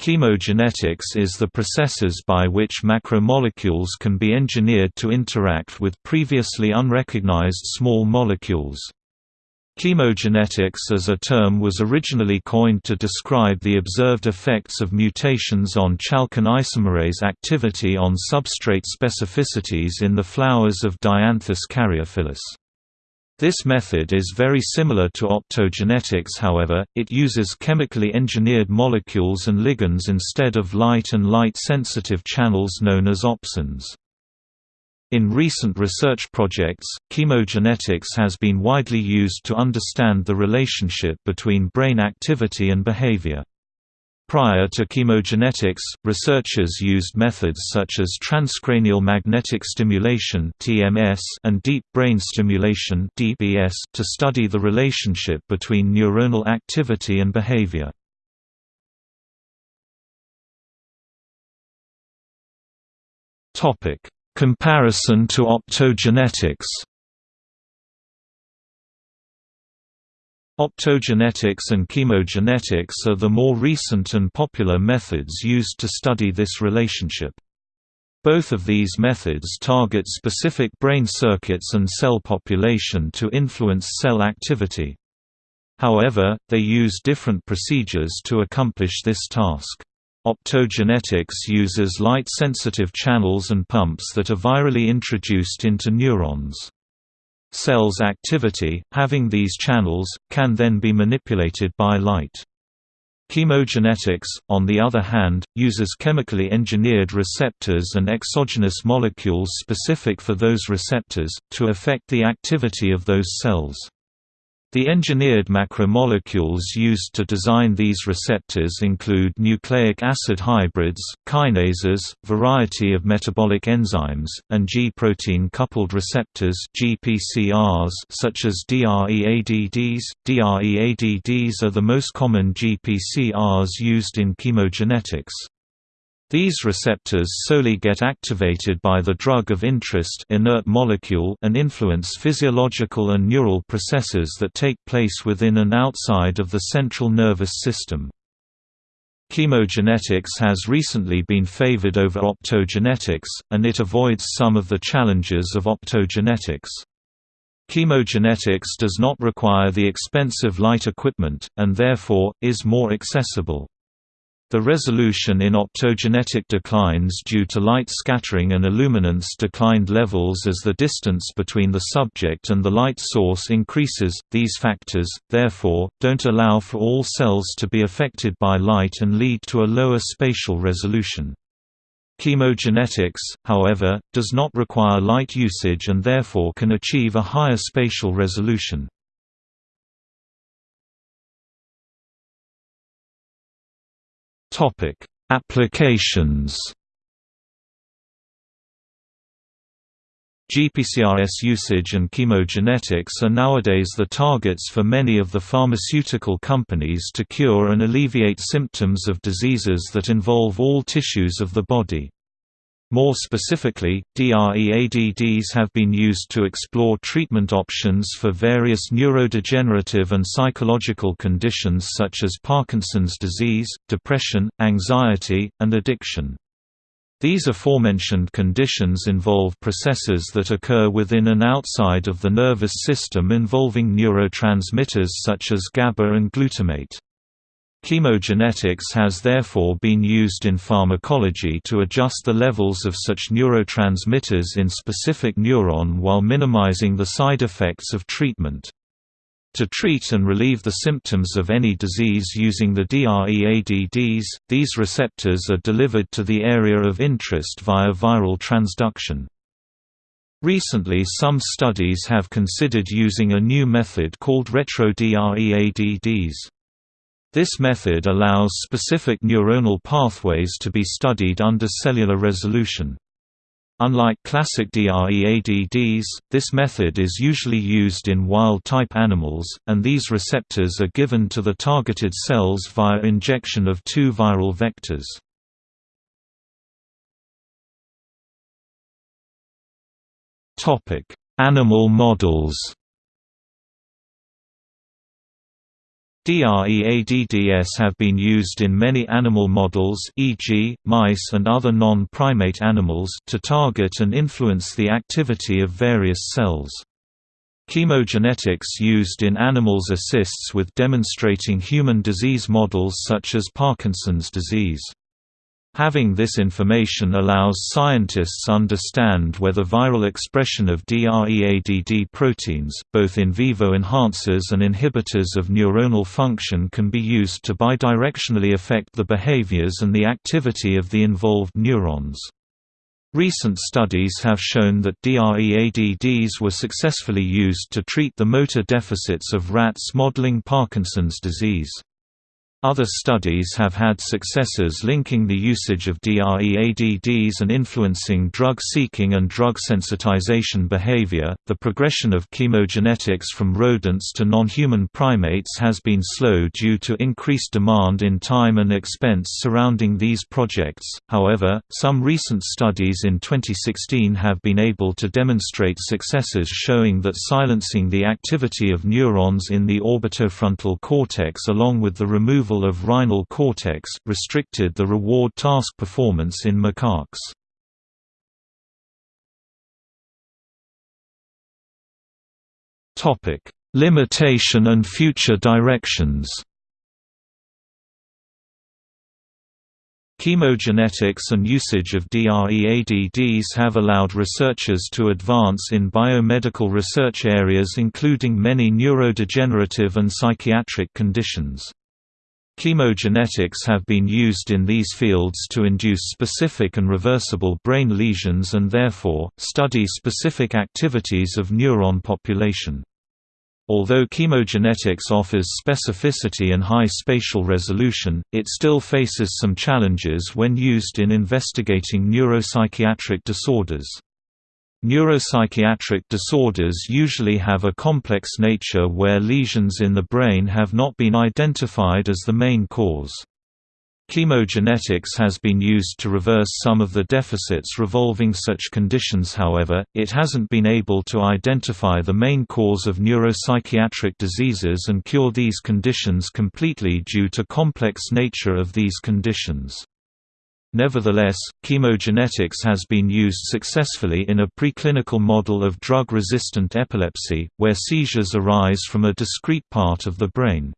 Chemogenetics is the processes by which macromolecules can be engineered to interact with previously unrecognized small molecules. Chemogenetics as a term was originally coined to describe the observed effects of mutations on chalcone isomerase activity on substrate specificities in the flowers of Dianthus caryophyllus. This method is very similar to optogenetics however, it uses chemically engineered molecules and ligands instead of light and light-sensitive channels known as opsins. In recent research projects, chemogenetics has been widely used to understand the relationship between brain activity and behavior. Prior to chemogenetics, researchers used methods such as transcranial magnetic stimulation and deep brain stimulation to study the relationship between neuronal activity and behavior. Comparison to optogenetics Optogenetics and chemogenetics are the more recent and popular methods used to study this relationship. Both of these methods target specific brain circuits and cell population to influence cell activity. However, they use different procedures to accomplish this task. Optogenetics uses light-sensitive channels and pumps that are virally introduced into neurons. Cells' activity, having these channels, can then be manipulated by light. Chemogenetics, on the other hand, uses chemically engineered receptors and exogenous molecules specific for those receptors, to affect the activity of those cells. The engineered macromolecules used to design these receptors include nucleic acid hybrids, kinases, variety of metabolic enzymes, and G-protein coupled receptors GPCRs such as DREADDs. DREADDs are the most common GPCRs used in chemogenetics. These receptors solely get activated by the drug of interest inert molecule and influence physiological and neural processes that take place within and outside of the central nervous system. Chemogenetics has recently been favored over optogenetics, and it avoids some of the challenges of optogenetics. Chemogenetics does not require the expensive light equipment, and therefore, is more accessible. The resolution in optogenetic declines due to light scattering and illuminance declined levels as the distance between the subject and the light source increases. These factors, therefore, don't allow for all cells to be affected by light and lead to a lower spatial resolution. Chemogenetics, however, does not require light usage and therefore can achieve a higher spatial resolution. Topic: Applications. GPCRS usage and chemogenetics are nowadays the targets for many of the pharmaceutical companies to cure and alleviate symptoms of diseases that involve all tissues of the body. More specifically, DREADDs have been used to explore treatment options for various neurodegenerative and psychological conditions such as Parkinson's disease, depression, anxiety, and addiction. These aforementioned conditions involve processes that occur within and outside of the nervous system involving neurotransmitters such as GABA and glutamate. Chemogenetics has therefore been used in pharmacology to adjust the levels of such neurotransmitters in specific neuron while minimizing the side effects of treatment. To treat and relieve the symptoms of any disease using the DREADDs, these receptors are delivered to the area of interest via viral transduction. Recently some studies have considered using a new method called retro-DREADDs. This method allows specific neuronal pathways to be studied under cellular resolution. Unlike classic DREADDs, this method is usually used in wild-type animals, and these receptors are given to the targeted cells via injection of two viral vectors. Animal models DREADDS have been used in many animal models e.g., mice and other non-primate animals to target and influence the activity of various cells. Chemogenetics used in animals assists with demonstrating human disease models such as Parkinson's disease. Having this information allows scientists understand whether viral expression of DREADD proteins, both in vivo enhancers and inhibitors of neuronal function can be used to bidirectionally affect the behaviors and the activity of the involved neurons. Recent studies have shown that DREADDs were successfully used to treat the motor deficits of rats modeling Parkinson's disease. Other studies have had successes linking the usage of DREADDs and influencing drug seeking and drug sensitization behavior. The progression of chemogenetics from rodents to non-human primates has been slow due to increased demand in time and expense surrounding these projects. However, some recent studies in 2016 have been able to demonstrate successes showing that silencing the activity of neurons in the orbitofrontal cortex along with the removal removal of rhinal cortex, restricted the reward task performance in macaques. Topic: Limitation and future directions Chemogenetics and usage of DREADDs have allowed researchers to advance in biomedical research areas including many neurodegenerative and psychiatric conditions. Chemogenetics have been used in these fields to induce specific and reversible brain lesions and therefore, study specific activities of neuron population. Although chemogenetics offers specificity and high spatial resolution, it still faces some challenges when used in investigating neuropsychiatric disorders. Neuropsychiatric disorders usually have a complex nature where lesions in the brain have not been identified as the main cause. Chemogenetics has been used to reverse some of the deficits revolving such conditions however, it hasn't been able to identify the main cause of neuropsychiatric diseases and cure these conditions completely due to complex nature of these conditions. Nevertheless, chemogenetics has been used successfully in a preclinical model of drug-resistant epilepsy, where seizures arise from a discrete part of the brain.